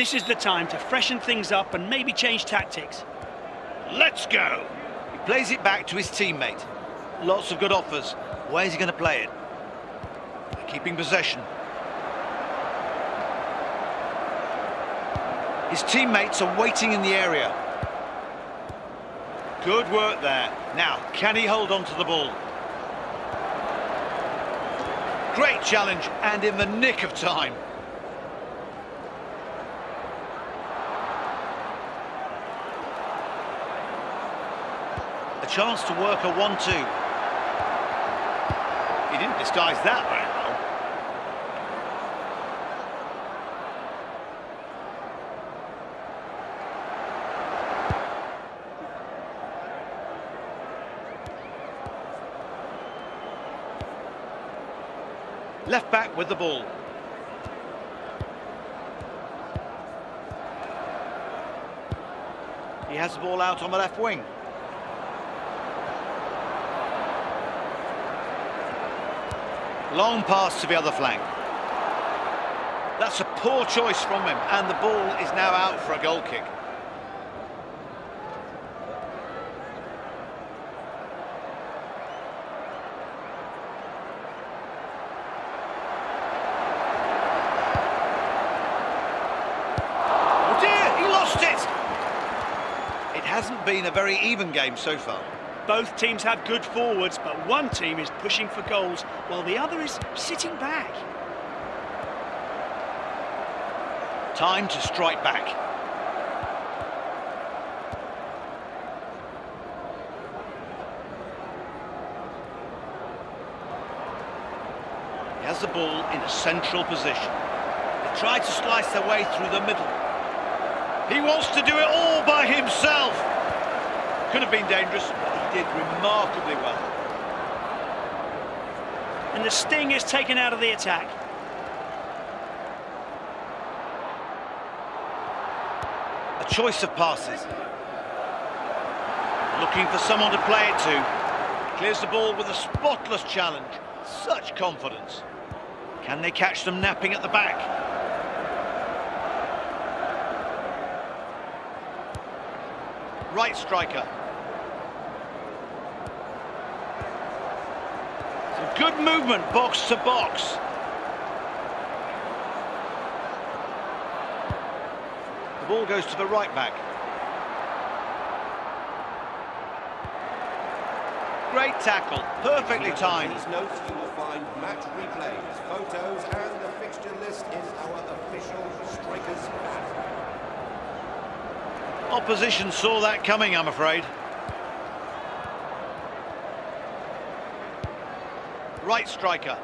This is the time to freshen things up and maybe change tactics. Let's go! He plays it back to his teammate. Lots of good offers. Where's he going to play it? Keeping possession. His teammates are waiting in the area. Good work there. Now, can he hold on to the ball? Great challenge, and in the nick of time. Chance to work a 1-2. He didn't disguise that very well. Left back with the ball. He has the ball out on the left wing. Long pass to the other flank. That's a poor choice from him, and the ball is now out for a goal kick. Oh dear, he lost it! It hasn't been a very even game so far. Both teams have good forwards, but one team is pushing for goals while the other is sitting back. Time to strike back. He has the ball in a central position. They try to slice their way through the middle. He wants to do it all by himself. Could have been dangerous, did remarkably well. And the sting is taken out of the attack. A choice of passes. Looking for someone to play it to. Clears the ball with a spotless challenge. Such confidence. Can they catch them napping at the back? Right striker. Good movement box to box. The ball goes to the right back. Great tackle, perfectly timed. These notes you will find match replays, photos, and the fixture list in our official Strikers. Opposition saw that coming, I'm afraid. Right striker.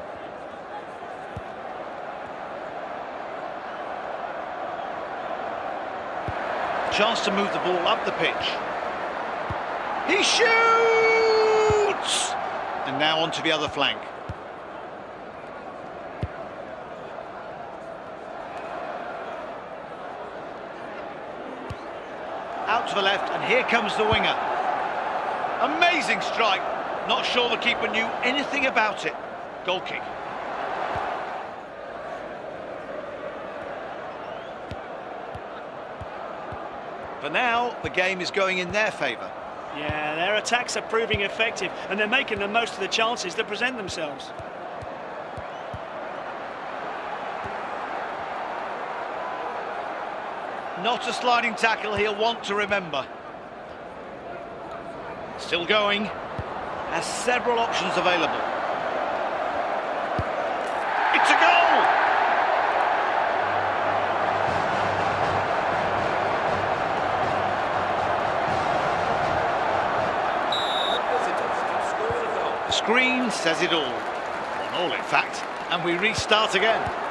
Chance to move the ball up the pitch. He shoots! And now onto the other flank. Out to the left, and here comes the winger. Amazing strike. Not sure the keeper knew anything about it. Goal kick. For now, the game is going in their favour. Yeah, their attacks are proving effective and they're making the most of the chances that present themselves. Not a sliding tackle he'll want to remember. Still going. Has several options available. It's a goal! The screen says it all. One all, in fact. And we restart again.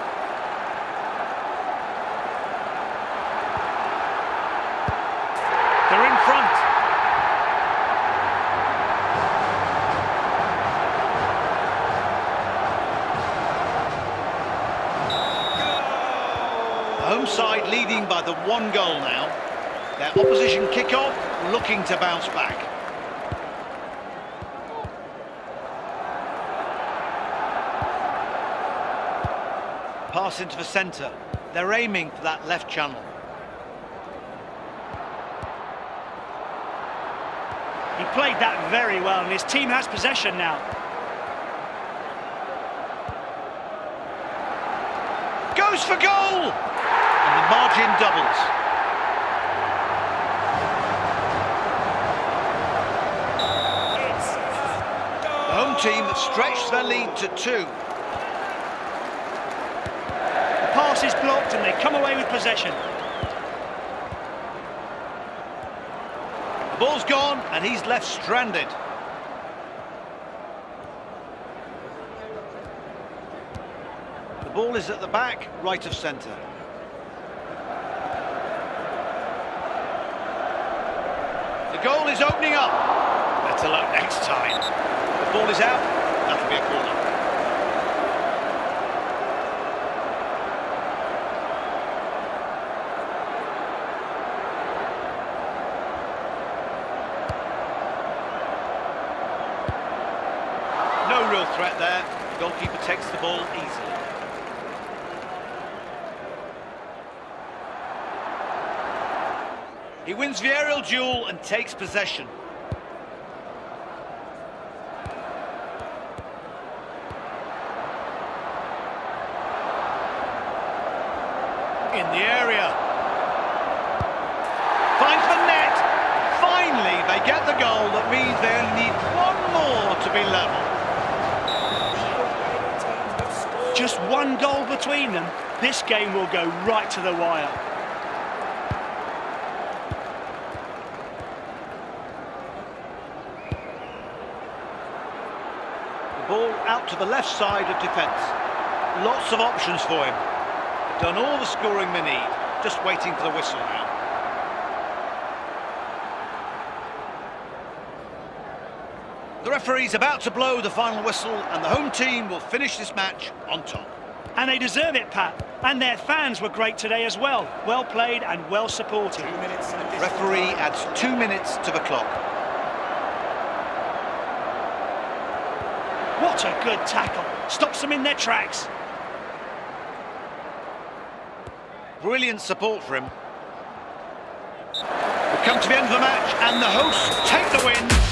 home side leading by the one goal now. Their opposition kick-off looking to bounce back. Pass into the centre. They're aiming for that left channel. He played that very well and his team has possession now. Goes for goal! Margin doubles. The home team stretched their lead to two. The pass is blocked, and they come away with possession. The ball's gone, and he's left stranded. The ball is at the back, right of centre. Goal is opening up. Better luck next time. The ball is out. That'll be a corner. No real threat there. The goalkeeper takes the ball easily. He wins the aerial duel and takes possession. In the area. Finds the net. Finally, they get the goal. That means they only need one more to be level. Just one goal between them. This game will go right to the wire. The ball out to the left side of defence. Lots of options for him. Done all the scoring they need. Just waiting for the whistle now. The referee's about to blow the final whistle and the home team will finish this match on top. And they deserve it, Pat. And their fans were great today as well. Well played and well supported. Two minutes additional Referee adds two minutes to the clock. What a good tackle. Stops them in their tracks. Brilliant support for him. We come to the end of the match and the hosts take the win